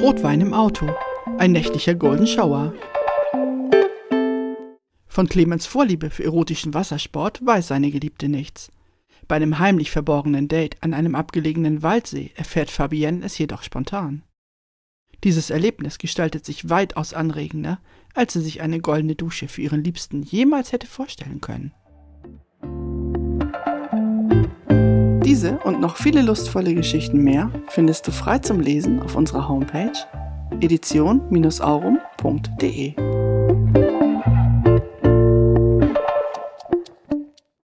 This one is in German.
Rotwein im Auto. Ein nächtlicher Golden Shower. Von Clemens Vorliebe für erotischen Wassersport weiß seine Geliebte nichts. Bei einem heimlich verborgenen Date an einem abgelegenen Waldsee erfährt Fabienne es jedoch spontan. Dieses Erlebnis gestaltet sich weitaus anregender, als sie sich eine goldene Dusche für ihren Liebsten jemals hätte vorstellen können. Diese und noch viele lustvolle Geschichten mehr findest du frei zum Lesen auf unserer Homepage edition-aurum.de.